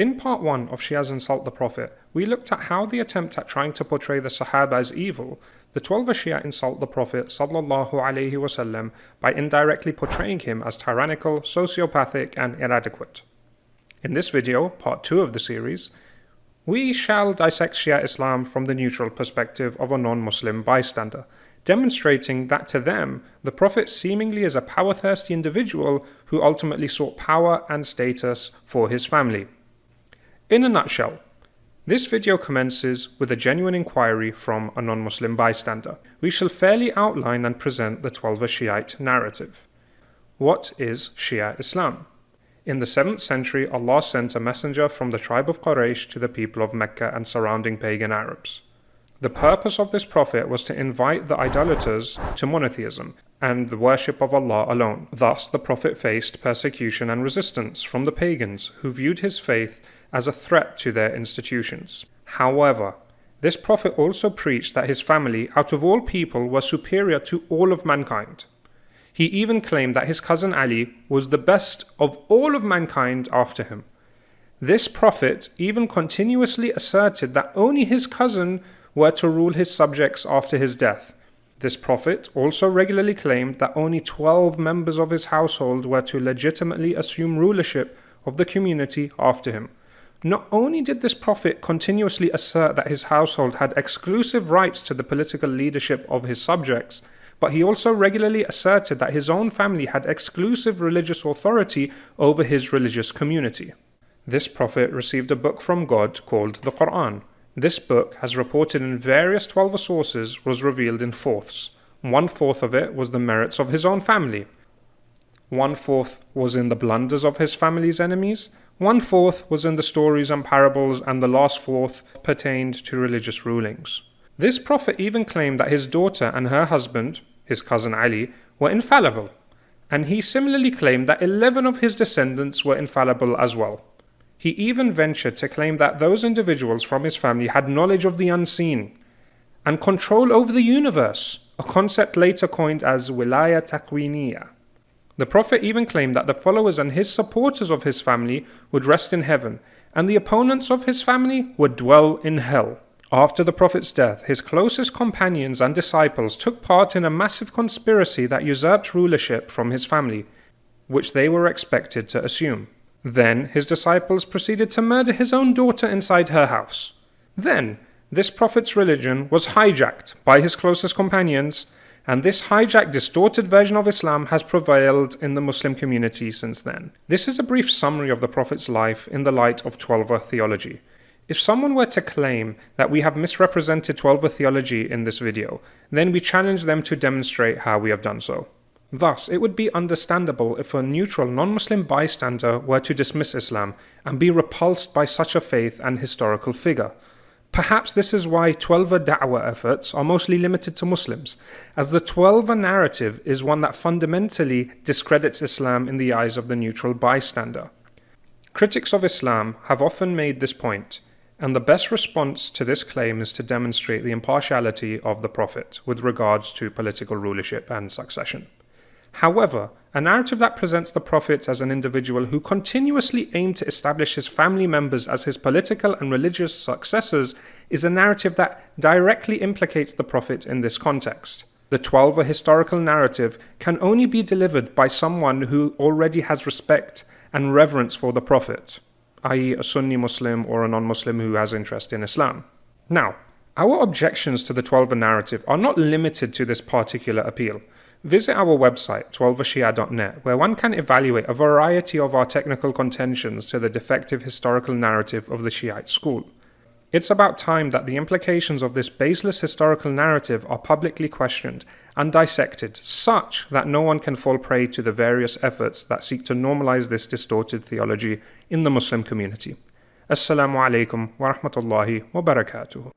In part 1 of Shia's Insult the Prophet, we looked at how the attempt at trying to portray the Sahaba as evil, the 12 Shia insult the Prophet wasallam by indirectly portraying him as tyrannical, sociopathic, and inadequate. In this video, part 2 of the series, we shall dissect Shia Islam from the neutral perspective of a non Muslim bystander, demonstrating that to them, the Prophet seemingly is a power thirsty individual who ultimately sought power and status for his family. In a nutshell, this video commences with a genuine inquiry from a non Muslim bystander. We shall fairly outline and present the Twelver Shiite narrative. What is Shia Islam? In the 7th century, Allah sent a messenger from the tribe of Quraysh to the people of Mecca and surrounding pagan Arabs. The purpose of this prophet was to invite the idolaters to monotheism and the worship of Allah alone. Thus, the prophet faced persecution and resistance from the pagans who viewed his faith as a threat to their institutions. However, this prophet also preached that his family, out of all people, were superior to all of mankind. He even claimed that his cousin Ali was the best of all of mankind after him. This prophet even continuously asserted that only his cousin were to rule his subjects after his death. This prophet also regularly claimed that only 12 members of his household were to legitimately assume rulership of the community after him. Not only did this prophet continuously assert that his household had exclusive rights to the political leadership of his subjects, but he also regularly asserted that his own family had exclusive religious authority over his religious community. This prophet received a book from God called the Quran. This book, as reported in various Twelver sources, was revealed in fourths. One fourth of it was the merits of his own family. One fourth was in the blunders of his family's enemies. One fourth was in the stories and parables, and the last fourth pertained to religious rulings. This prophet even claimed that his daughter and her husband, his cousin Ali, were infallible, and he similarly claimed that 11 of his descendants were infallible as well. He even ventured to claim that those individuals from his family had knowledge of the unseen and control over the universe, a concept later coined as wilaya takwiniya. The Prophet even claimed that the followers and his supporters of his family would rest in heaven, and the opponents of his family would dwell in hell. After the Prophet's death, his closest companions and disciples took part in a massive conspiracy that usurped rulership from his family, which they were expected to assume. Then his disciples proceeded to murder his own daughter inside her house. Then, this Prophet's religion was hijacked by his closest companions, and this hijacked, distorted version of Islam has prevailed in the Muslim community since then. This is a brief summary of the Prophet's life in the light of Twelver theology. If someone were to claim that we have misrepresented Twelver theology in this video, then we challenge them to demonstrate how we have done so. Thus, it would be understandable if a neutral non-Muslim bystander were to dismiss Islam and be repulsed by such a faith and historical figure. Perhaps this is why Twelver da'wah efforts are mostly limited to Muslims, as the Twelver narrative is one that fundamentally discredits Islam in the eyes of the neutral bystander. Critics of Islam have often made this point, and the best response to this claim is to demonstrate the impartiality of the Prophet with regards to political rulership and succession. However, a narrative that presents the Prophet as an individual who continuously aimed to establish his family members as his political and religious successors is a narrative that directly implicates the Prophet in this context. The Twelver historical narrative can only be delivered by someone who already has respect and reverence for the Prophet i.e., a Sunni Muslim or a non Muslim who has interest in Islam. Now, our objections to the Twelver narrative are not limited to this particular appeal. Visit our website, twelvershia.net, where one can evaluate a variety of our technical contentions to the defective historical narrative of the Shiite school. It's about time that the implications of this baseless historical narrative are publicly questioned and dissected, such that no one can fall prey to the various efforts that seek to normalize this distorted theology in the Muslim community. Assalamu alaikum wa rahmatullahi wa barakatuh.